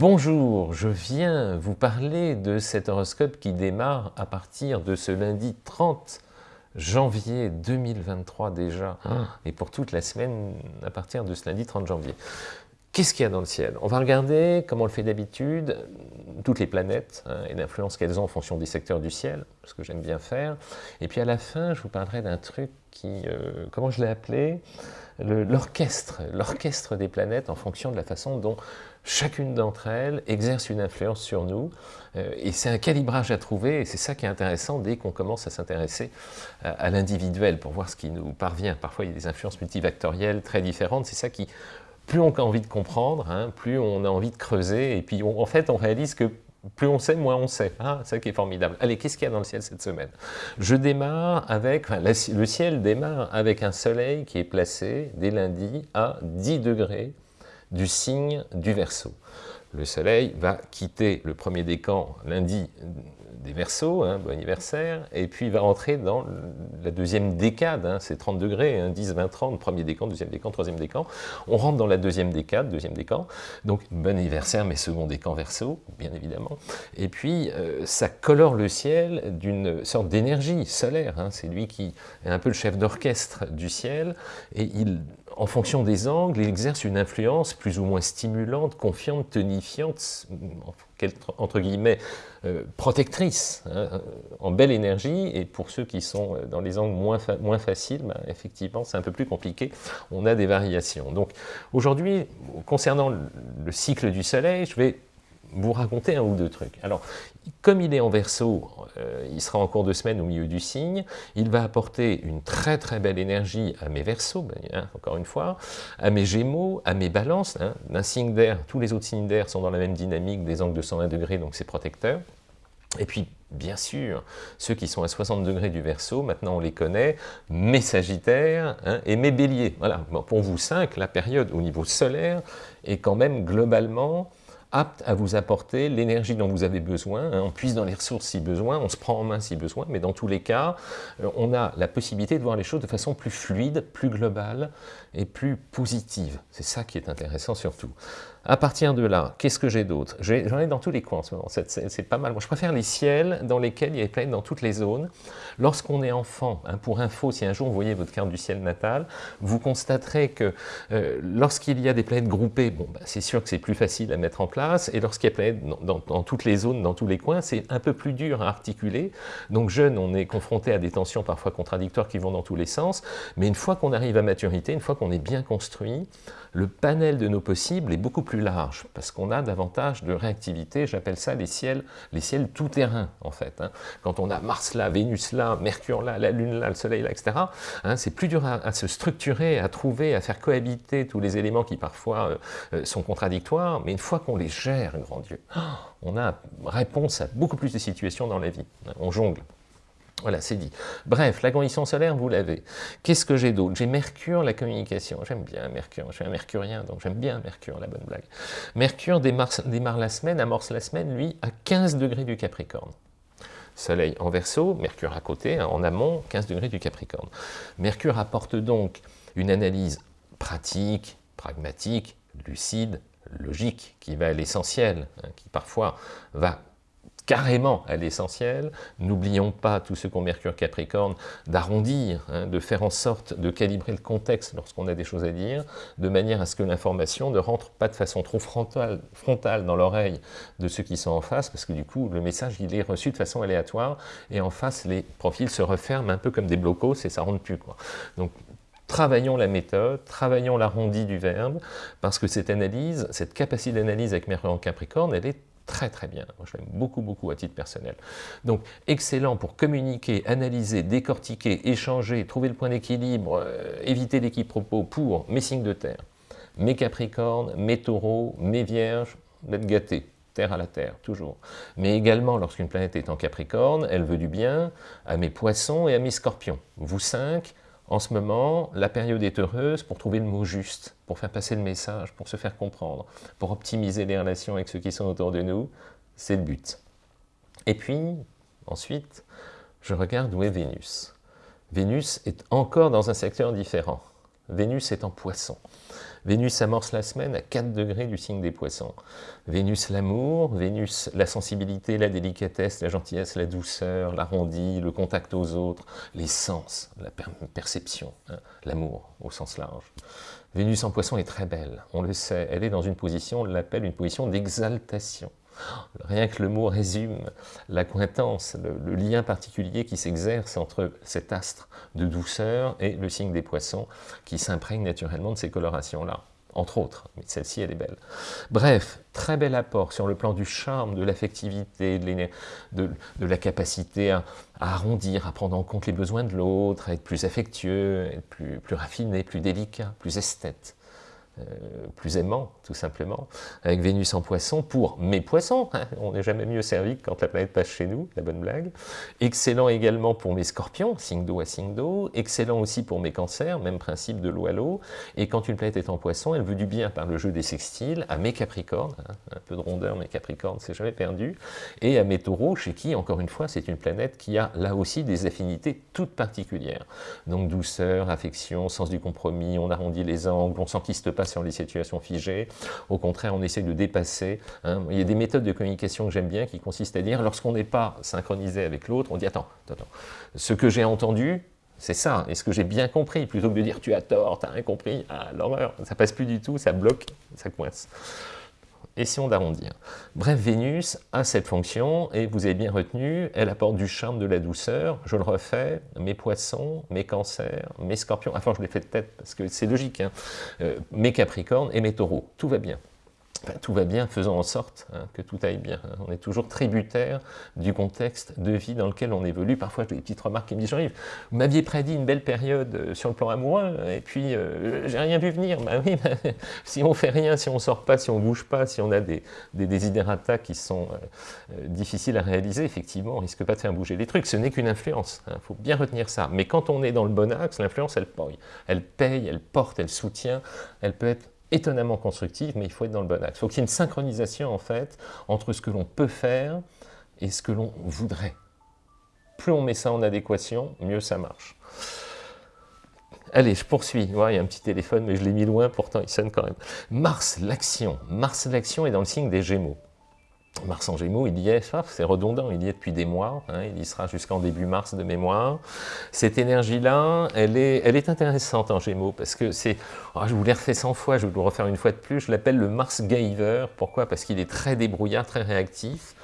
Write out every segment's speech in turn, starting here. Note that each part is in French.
Bonjour, je viens vous parler de cet horoscope qui démarre à partir de ce lundi 30 janvier 2023 déjà, ah. et pour toute la semaine à partir de ce lundi 30 janvier. Qu'est-ce qu'il y a dans le ciel? On va regarder, comme on le fait d'habitude, toutes les planètes hein, et l'influence qu'elles ont en fonction des secteurs du ciel, ce que j'aime bien faire. Et puis à la fin, je vous parlerai d'un truc qui, euh, comment je l'ai appelé? L'orchestre, l'orchestre des planètes en fonction de la façon dont chacune d'entre elles exerce une influence sur nous, euh, et c'est un calibrage à trouver, et c'est ça qui est intéressant dès qu'on commence à s'intéresser à, l'individuel, pour voir ce qui nous parvient. Parfois, il y a des influences multivectorielles très différentes, c'est ça qui, plus on a envie de comprendre, hein, plus on a envie de creuser, et puis en fait, on réalise que plus on sait, moins on sait. Ah, c'est ça qui est formidable. Allez, qu'est-ce qu'il y a dans le ciel cette semaine? Je démarre avec, le ciel démarre avec un soleil qui est placé dès lundi à 10 degrés du signe du Verseau. Le soleil va quitter le premier décan lundi des Verseaux, hein, bon anniversaire, et puis il va rentrer dans la deuxième décade, hein, c'est 30 degrés, 10, 20, 30, premier décan, deuxième décan, troisième décan. On rentre dans la deuxième décade, deuxième décan, donc bon anniversaire, mais second décan Verseau, bien évidemment. Et puis euh, ça colore le ciel d'une sorte d'énergie solaire, hein. c'est lui qui est un peu le chef d'orchestre du ciel, et il en fonction des angles, il exerce une influence plus ou moins stimulante, confiante, tonifiante, entre guillemets, euh, protectrice, hein, en belle énergie, et pour ceux qui sont euh, dans les angles moins, moins faciles, ben, effectivement, c'est un peu plus compliqué, on a des variations. Donc aujourd'hui, concernant le cycle du soleil, je vais vous raconter un ou deux trucs. Alors, comme il est en verso, euh, il sera en cours de semaine au milieu du signe, il va apporter une très très belle énergie à mes versos, ben, hein, encore une fois, à mes gémeaux, à mes balances, hein, d'un signe d'air, tous les autres signes d'air sont dans la même dynamique, des angles de 120 degrés, donc c'est protecteur. Et puis, bien sûr, ceux qui sont à 60 degrés du Verseau, maintenant on les connaît, mes Sagittaires hein, et mes Béliers. Voilà, pour vous cinq, la période au niveau solaire est quand même globalement apte à vous apporter l'énergie dont vous avez besoin. Hein. On puise dans les ressources si besoin, on se prend en main si besoin, mais dans tous les cas, euh, on a la possibilité de voir les choses de façon plus fluide, plus globale et plus positive. C'est ça qui est intéressant surtout. À partir de là, qu'est-ce que j'ai d'autre? J'en ai, dans tous les coins en ce moment, c'est pas mal. Moi, je préfère les ciels dans lesquels il y a des planètes dans toutes les zones. Lorsqu'on est enfant, hein, pour info, si un jour vous voyez votre carte du ciel natal, vous constaterez que euh, lorsqu'il y a des planètes groupées, bon, bah, c'est sûr que c'est plus facile à mettre en place, et lorsqu'il y a des planètes dans, dans, toutes les zones, dans tous les coins, c'est un peu plus dur à articuler. Donc jeune, on est confronté à des tensions parfois contradictoires qui vont dans tous les sens, mais une fois qu'on arrive à maturité, une fois qu'on est bien construit, le panel de nos possibles est beaucoup plus large, parce qu'on a davantage de réactivité, j'appelle ça les ciels, les ciels tout-terrain, en fait. Hein. Quand on a Mars là, Vénus là, Mercure là, la Lune là, le Soleil là, etc., hein, c'est plus dur à, se structurer, à trouver, à faire cohabiter tous les éléments qui parfois euh, euh, sont contradictoires, mais une fois qu'on les gère, grand Dieu, on a réponse à beaucoup plus de situations dans la vie. On jongle. Voilà, c'est dit. Bref, la condition solaire, vous l'avez. Qu'est-ce que j'ai d'autre? J'ai Mercure, la communication. J'aime bien Mercure, je suis un mercurien, donc j'aime bien Mercure, la bonne blague. Mercure démarre, la semaine, amorce la semaine, lui, à 15 degrés du Capricorne. Soleil en verso, Mercure à côté, hein, en amont, 15 degrés du Capricorne. Mercure apporte donc une analyse pratique, pragmatique, lucide, logique, qui va à l'essentiel, hein, qui parfois va carrément à l'essentiel. N'oublions pas, tous ceux qui ont Mercure Capricorne, d'arrondir, hein, de faire en sorte de calibrer le contexte lorsqu'on a des choses à dire, de manière à ce que l'information ne rentre pas de façon trop frontale, dans l'oreille de ceux qui sont en face, parce que du coup, le message, il est reçu de façon aléatoire, et en face, les profils se referment un peu comme des blocos, et ça rentre plus. Donc, travaillons la méthode, travaillons l'arrondi du verbe, parce que cette analyse, cette capacité d'analyse avec Mercure en Capricorne, elle est très très bien. Moi, je l'aime beaucoup, beaucoup à titre personnel. Donc, excellent pour communiquer, analyser, décortiquer, échanger, trouver le point d'équilibre, euh, éviter l'équipe-propos pour mes signes de terre, mes capricornes, mes taureaux, mes vierges, d'être gâtés. Terre à la Terre, toujours. Mais également, lorsqu'une planète est en Capricorne, elle veut du bien à mes poissons et à mes scorpions. Vous cinq, en ce moment, la période est heureuse pour trouver le mot juste, pour faire passer le message, pour se faire comprendre, pour optimiser les relations avec ceux qui sont autour de nous. C'est le but. Et puis, ensuite, je regarde où est Vénus. Vénus est encore dans un secteur différent. Vénus est en poisson. Vénus amorce la semaine à 4 degrés du signe des poissons. Vénus l'amour, Vénus la sensibilité, la délicatesse, la gentillesse, la douceur, l'arrondi, le contact aux autres, les sens, la perception, hein, l'amour au sens large. Vénus en poisson est très belle, on le sait, elle est dans une position, on l'appelle une position d'exaltation. Rien que le mot résume l'acquaintance, le, lien particulier qui s'exerce entre cet astre de douceur et le signe des poissons qui s'imprègne naturellement de ces colorations-là entre autres, mais celle-ci, elle est belle. Bref, très bel apport sur le plan du charme, de l'affectivité, de, la capacité à, arrondir, à prendre en compte les besoins de l'autre, à être plus affectueux, plus, plus raffiné, plus délicat, plus esthète. Euh, plus aimant, tout simplement, avec Vénus en poisson pour mes poissons. On n'est jamais mieux servi que quand la planète passe chez nous, la bonne blague. Excellent également pour mes scorpions, signe d'eau à signe d'eau. Excellent aussi pour mes cancers, même principe de l'eau à l'eau. Et quand une planète est en poisson, elle veut du bien par le jeu des sextiles à mes capricornes, hein. un peu de rondeur, mes capricornes, c'est jamais perdu. Et à mes taureaux, chez qui, encore une fois, c'est une planète qui a là aussi des affinités toutes particulières. Donc douceur, affection, sens du compromis, on arrondit les angles, on s'enquiste pas sur les situations figées. Au contraire, on essaie de dépasser. Hein. Il y a des méthodes de communication que j'aime bien qui consistent à dire, lorsqu'on n'est pas synchronisé avec l'autre, on dit, attends, attends, ce que j'ai entendu, c'est ça, et ce que j'ai bien compris, plutôt que de dire tu as tort, tu n'as rien compris, ah, l'horreur, ça passe plus du tout, ça bloque, ça coince essayons d'arrondir. Bref, Vénus a cette fonction, et vous avez bien retenu, elle apporte du charme, de la douceur, je le refais, mes poissons, mes cancers, mes scorpions, enfin je l'ai fait de tête parce que c'est logique, hein. euh, mes capricornes et mes taureaux, tout va bien tout va bien, faisons en sorte hein, que tout aille bien. On est toujours tributaire du contexte de vie dans lequel on évolue. Parfois, j'ai des petites remarques qui me disent, Jean-Yves, vous m'aviez prédit une belle période euh, sur le plan amoureux, et puis euh, j'ai rien vu venir. Bah oui, si on fait rien, si on sort pas, si on bouge pas, si on a des, des qui sont euh, difficiles à réaliser, effectivement, on risque pas de faire bouger les trucs. Ce n'est qu'une influence, il hein, faut bien retenir ça. Mais quand on est dans le bon axe, l'influence, elle elle paye, elle porte, elle soutient, elle peut être étonnamment constructive, mais il faut être dans le bon axe. Il faut qu'il y ait une synchronisation, en fait, entre ce que l'on peut faire et ce que l'on voudrait. Plus on met ça en adéquation, mieux ça marche. Allez, je poursuis. il y a un petit téléphone, mais je l'ai mis loin, pourtant il sonne quand même. Mars, l'action. Mars, l'action est dans le signe des Gémeaux. Mars en Gémeaux, il y est, c'est redondant, il y est depuis des mois, hein, il y sera jusqu'en début mars de mémoire. Cette énergie-là, elle est, elle est intéressante en Gémeaux, parce que c'est, oh, je vous l'ai refait 100 fois, je vais vous le refaire une fois de plus, je l'appelle le Mars Giver, pourquoi? Parce qu'il est très débrouillard, très réactif,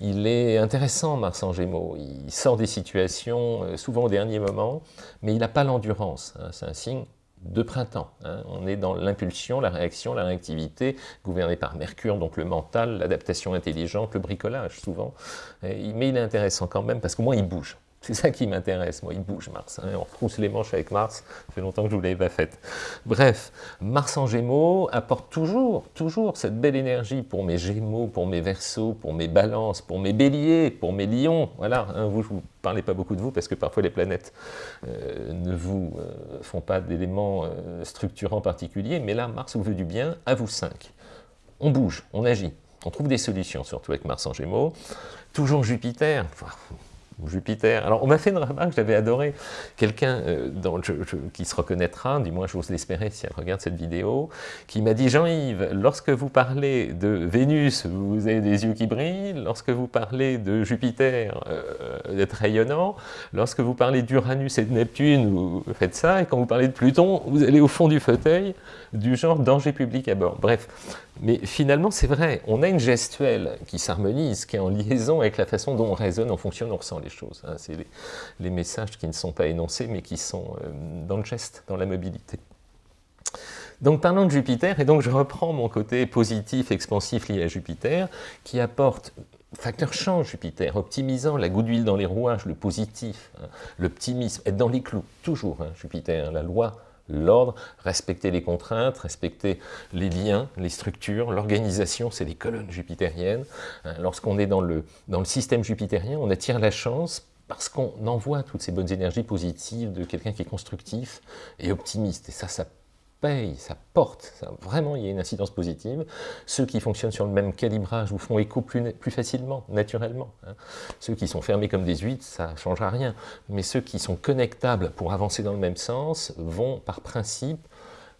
il est intéressant, Mars en Gémeaux, il sort des situations, euh, souvent au dernier moment, mais il n'a pas l'endurance, hein. c'est un signe de printemps. Hein. On est dans l'impulsion, la réaction, la réactivité, gouverné par Mercure, donc le mental, l'adaptation intelligente, le bricolage souvent. mais il est intéressant quand même parce qu'au moins il bouge. C'est ça qui m'intéresse, moi, il bouge Mars. Hein. On retrousse les manches avec Mars, ça fait longtemps que je ne vous l'avais pas faite. Bref, Mars en Gémeaux apporte toujours, toujours cette belle énergie pour mes Gémeaux, pour mes Verseaux, pour mes Balances, pour mes Béliers, pour mes Lions. Voilà, hein, vous, je ne vous parlez pas beaucoup de vous parce que parfois les planètes euh, ne vous euh, font pas d'éléments euh, structurants particuliers, mais là, Mars vous veut du bien, à vous cinq. On bouge, on agit, on trouve des solutions, surtout avec Mars en Gémeaux. Toujours Jupiter, Jupiter. Alors, on m'a fait une remarque, j'avais adoré, quelqu'un euh, qui se reconnaîtra, du moins j'ose l'espérer si elle regarde cette vidéo, qui m'a dit « Jean-Yves, lorsque vous parlez de Vénus, vous avez des yeux qui brillent, lorsque vous parlez de Jupiter, euh, d'être rayonnant, lorsque vous parlez d'Uranus et de Neptune, vous faites ça, et quand vous parlez de Pluton, vous allez au fond du fauteuil, du genre danger public à bord. » Bref, mais finalement, c'est vrai, on a une gestuelle qui s'harmonise, qui est en liaison avec la façon dont on raisonne, on fonctionne, on ressent les choses. Hein. C'est les, messages qui ne sont pas énoncés, mais qui sont euh, dans le geste, dans la mobilité. Donc parlons de Jupiter, et donc je reprends mon côté positif, expansif lié à Jupiter, qui apporte facteur change Jupiter, optimisant la goutte d'huile dans les rouages, le positif, hein, l'optimisme, être dans les clous, toujours hein, Jupiter, la loi l'ordre, respecter les contraintes, respecter les liens, les structures, l'organisation, c'est les colonnes jupitériennes. Hein, lorsqu'on est dans le, dans le système jupitérien, on attire la chance parce qu'on envoie toutes ces bonnes énergies positives de quelqu'un qui est constructif et optimiste. Et ça, ça ça porte, vraiment il y a une incidence positive. Ceux qui fonctionnent sur le même calibrage vous font écho plus, plus facilement, naturellement. Hein. Ceux qui sont fermés comme des huîtres, ça ne changera rien. Mais ceux qui sont connectables pour avancer dans le même sens vont par principe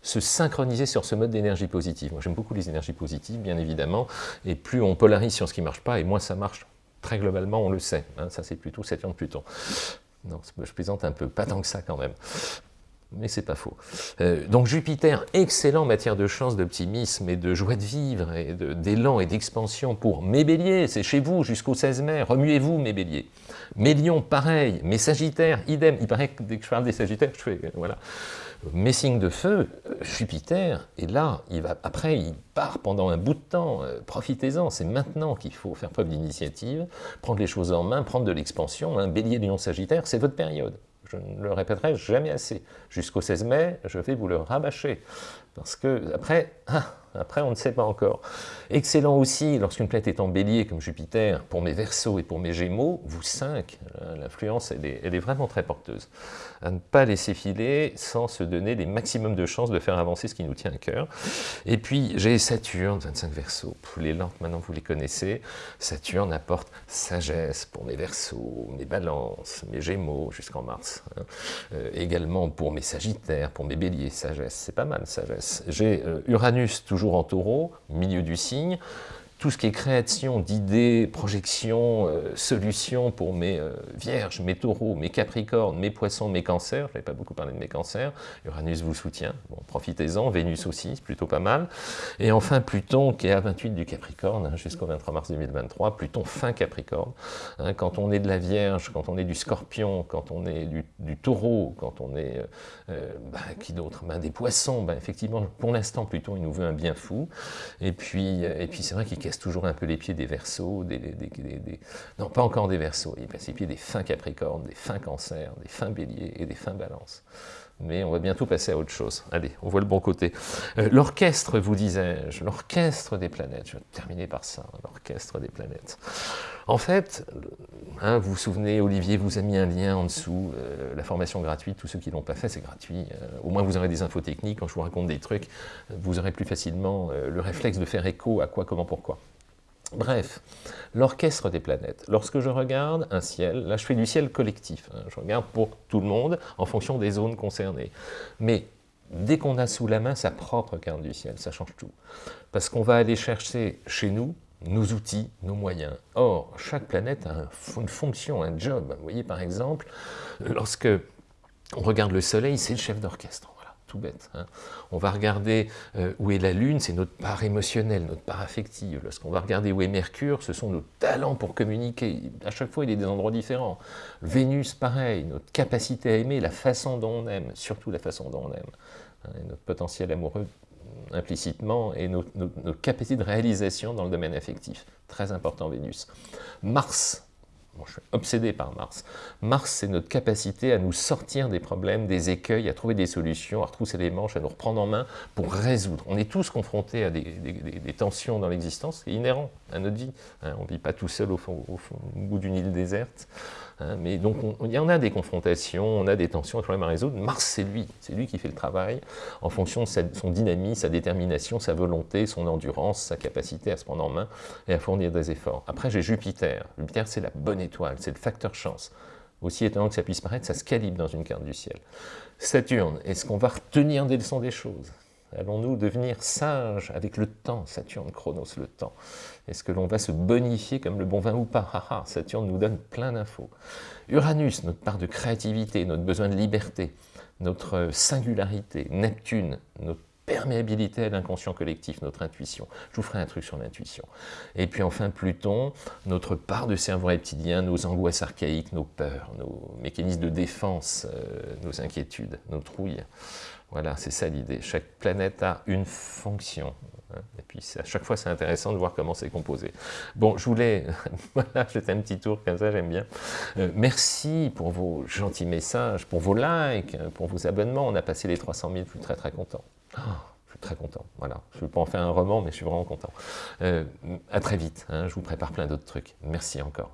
se synchroniser sur ce mode d'énergie positive. Moi, j'aime beaucoup les énergies positives, bien évidemment, et plus on polarise sur ce qui ne marche pas, et moins ça marche. Très globalement, on le sait. Hein. ça, c'est plutôt Saturne-Pluton. Non, je plaisante un peu, pas tant que ça quand même mais c'est pas faux. Euh, donc Jupiter, excellent en matière de chance, d'optimisme et de joie de vivre, et d'élan et d'expansion pour mes béliers, c'est chez vous jusqu'au 16 mai, remuez-vous mes béliers. Mes lions, pareil, mes sagittaires, idem, il paraît que dès que je parle des sagittaires, je fais, voilà. Mes signes de feu, Jupiter, et là, il va, après, il part pendant un bout de temps, euh, profitez-en, c'est maintenant qu'il faut faire preuve d'initiative, prendre les choses en main, prendre de l'expansion, un bélier, lion, sagittaire, c'est votre période. Je ne le répéterai jamais assez. Jusqu'au 16 mai, je vais vous le rabâcher. Parce que, après, ah, après, on ne sait pas encore. Excellent aussi, lorsqu'une planète est en bélier, comme Jupiter, pour mes versos et pour mes gémeaux, vous 5, l'influence, elle est, vraiment très porteuse. À ne pas laisser filer sans se donner les maximums de chances de faire avancer ce qui nous tient à cœur. Et puis, j'ai Saturne, 25 versos. Les lampes, maintenant, vous les connaissez. Saturne apporte sagesse pour mes versos, mes balances, mes gémeaux, jusqu'en mars. Hein. Euh, également pour mes sagittaires, pour mes béliers, sagesse. C'est pas mal, sagesse. J'ai euh, Uranus, toujours en taureau, milieu du signe, tout ce qui est création d'idées, projections, euh, solutions pour mes euh, vierges, mes taureaux, mes capricornes, mes poissons, mes cancers, je n'avais pas beaucoup parlé de mes cancers, Uranus vous soutient, bon, profitez-en, Vénus aussi, c'est plutôt pas mal, et enfin Pluton qui est à 28 du Capricorne, hein, jusqu'au 23 mars 2023, Pluton fin Capricorne, hein, quand on est de la Vierge, quand on est du Scorpion, quand on est du, Taureau, quand on est, euh, bah, qui d'autre? Ben, Des poissons, ben, effectivement, pour l'instant Pluton il nous veut un bien fou, et puis, et puis c'est vrai qu'il toujours un peu les pieds des versos, des, non pas encore des versos, il passe les pieds des fins capricornes, des fins cancers, des fins béliers et des fins balances. Mais on va bientôt passer à autre chose. Allez, on voit le bon côté. Euh, l'orchestre, vous disais-je, l'orchestre des planètes, je vais terminer par ça, l'orchestre des planètes. En fait, hein, vous vous souvenez, Olivier vous a mis un lien en dessous, euh, la formation gratuite, tous ceux qui ne l'ont pas fait, c'est gratuit. Euh, au moins vous aurez des infos techniques, quand je vous raconte des trucs, vous aurez plus facilement le réflexe de faire écho à quoi, comment, pourquoi. Bref, l'orchestre des planètes. Lorsque je regarde un ciel, là je fais du ciel collectif, hein, je regarde pour tout le monde en fonction des zones concernées. Mais dès qu'on a sous la main sa propre carte du ciel, ça change tout. Parce qu'on va aller chercher chez nous nos outils, nos moyens. Or, chaque planète a une fonction, un job. Vous voyez par exemple, lorsque on regarde le soleil, c'est le chef d'orchestre bête. Hein. On va regarder euh, où est la Lune, c'est notre part émotionnelle, notre part affective. Lorsqu'on va regarder où est Mercure, ce sont nos talents pour communiquer. À chaque fois, il est des endroits différents. Vénus, pareil, notre capacité à aimer, la façon dont on aime, surtout la façon dont on aime. Hein, notre potentiel amoureux implicitement et notre, notre capacité de réalisation dans le domaine affectif. Très important, Vénus. Mars, je suis obsédé par Mars. Mars, c'est notre capacité à nous sortir des problèmes, des écueils, à trouver des solutions, à retrousser les manches, à nous reprendre en main pour résoudre. On est tous confrontés à des, tensions dans l'existence, c'est inhérent à notre vie. Hein. on ne vit pas tout seul au, bout d'une île déserte. Hein. mais donc, il y en a des confrontations, on a des tensions, des problèmes à résoudre. Mars, c'est lui. C'est lui qui fait le travail en fonction de son dynamisme, sa détermination, sa volonté, son endurance, sa capacité à se prendre en main et à fournir des efforts. Après, j'ai Jupiter. Jupiter, c'est la bonne étoile, c'est le facteur chance. Aussi étonnant que ça puisse paraître, ça se calibre dans une carte du ciel. Saturne, est-ce qu'on va retenir des leçons des choses? Allons-nous devenir sages avec le temps Saturne, Chronos, le temps? Est-ce que l'on va se bonifier comme le bon vin ou pas? Saturne nous donne plein d'infos. Uranus, notre part de créativité, notre besoin de liberté, notre singularité. Neptune, notre perméabilité à l'inconscient collectif, notre intuition. Je vous ferai un truc sur l'intuition. Et puis enfin Pluton, notre part de cerveau reptilien, nos angoisses archaïques, nos peurs, nos mécanismes de défense, euh, nos inquiétudes, nos trouilles. Voilà, c'est ça l'idée. Chaque planète a une fonction. Hein. Et puis à chaque fois, c'est intéressant de voir comment c'est composé. Bon, je voulais, voilà, jeter un petit tour comme ça, j'aime bien. Euh, merci pour vos gentils messages, pour vos likes, pour vos abonnements. On a passé les 300 000, je suis très très content. Oh, je suis très content, voilà. Je ne veux pas en faire un roman, mais je suis vraiment content. Euh, à très vite, hein. je vous prépare plein d'autres trucs. Merci encore.